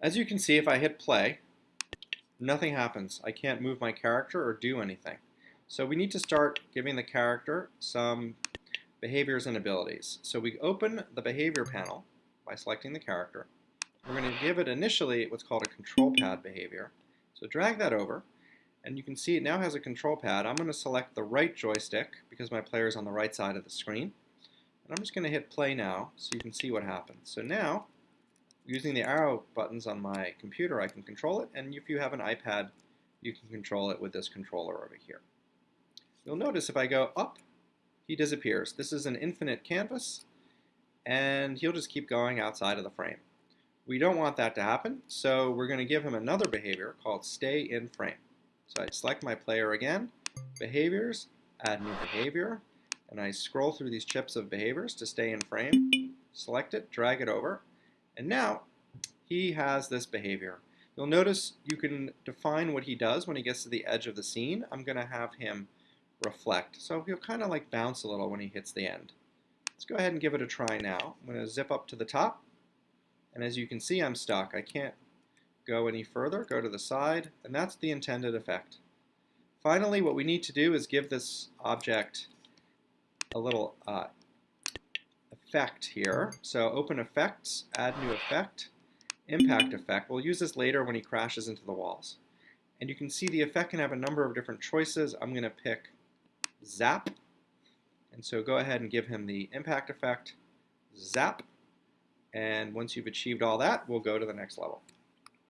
As you can see, if I hit play, nothing happens. I can't move my character or do anything. So we need to start giving the character some behaviors and abilities. So we open the behavior panel by selecting the character. We're going to give it initially what's called a control pad behavior. So drag that over, and you can see it now has a control pad. I'm going to select the right joystick because my player is on the right side of the screen. And I'm just going to hit play now so you can see what happens. So now, using the arrow buttons on my computer, I can control it. And if you have an iPad, you can control it with this controller over here. You'll notice if I go up, he disappears. This is an infinite canvas, and he'll just keep going outside of the frame. We don't want that to happen, so we're going to give him another behavior called stay in frame. So I select my player again, behaviors, add new behavior, and I scroll through these chips of behaviors to stay in frame, select it, drag it over, and now he has this behavior. You'll notice you can define what he does when he gets to the edge of the scene. I'm going to have him reflect. So he'll kind of like bounce a little when he hits the end. Let's go ahead and give it a try now. I'm going to zip up to the top. And as you can see, I'm stuck. I can't go any further. Go to the side. And that's the intended effect. Finally, what we need to do is give this object a little uh, effect here. So open effects, add new effect, impact effect. We'll use this later when he crashes into the walls. And you can see the effect can have a number of different choices. I'm going to pick zap. And so go ahead and give him the impact effect, zap. And once you've achieved all that, we'll go to the next level.